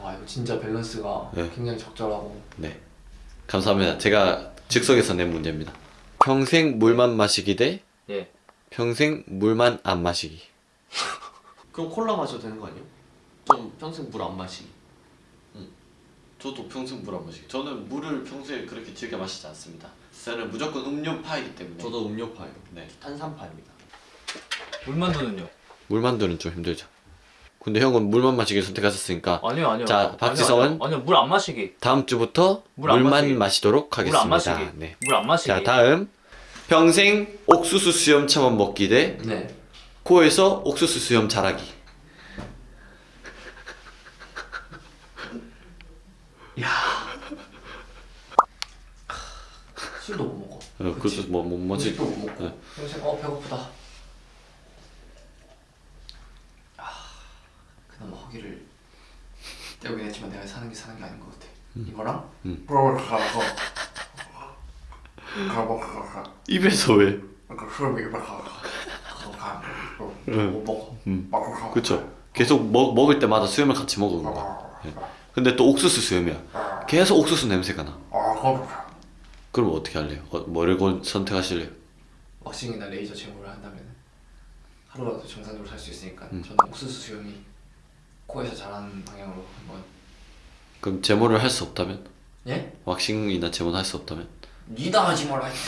와 이거 진짜 밸런스가 네. 굉장히 적절하고 네. 감사합니다. 제가 즉석에서 낸 문제입니다. 평생 물만 마시기 대 예 평생 물만 안 마시기. 그럼 콜라 마셔도 되는 거 아니에요? 좀 평생 물 안 마시기 저도 평생 물 안 마시기. 저는 물을 평소에 그렇게 즐겨 마시지 않습니다. 저는 무조건 음료파이기 때문에. 저도 음료파예요 네. 탄산파입니다 물만두는요? 물만두는 좀 힘들죠. 근데 형은 물만 마시기 선택하셨으니까 아니요 아니요 자, 박지성은? 아니요 물 안 마시기 다음 주부터 물안 물만 마시기. 마시도록 물안 하겠습니다. 마시기 네. 물안 마시기 자 다음 평생 옥수수 수염 차만 먹기 대 네 코에서 옥수수 수염 자라기. 술도 못 먹어 어, 그것도 뭐뭐 뭐지? 음식도 못 먹고 네. 평생 어 배고프다 아 허기를 떼우긴 했지만 내가 사는 게 사는 게 아닌 것 같아 이거랑 음. 가고 가고 가고 입에서 왜? 그 수염이 응. 못 먹어 음. 그쵸. 계속 먹, 먹을 때마다 수염을 같이 먹은 거야. 예. 근데 또 옥수수 수염이야. 계속 옥수수 냄새가 나. 아 그럼 어떻게 할래요? 어, 뭐를 건- 선택하실래요? 왁싱이나 레이저 제모를 한다면 하루라도 정상적으로 살 수 있으니까 음. 저는 옥수수 수염이 코에서 자라는 방향으로 한번 그럼 제모를 할 수 없다면? 예? 왁싱이나 제모는 할 수 없다면? 니다 하지 말라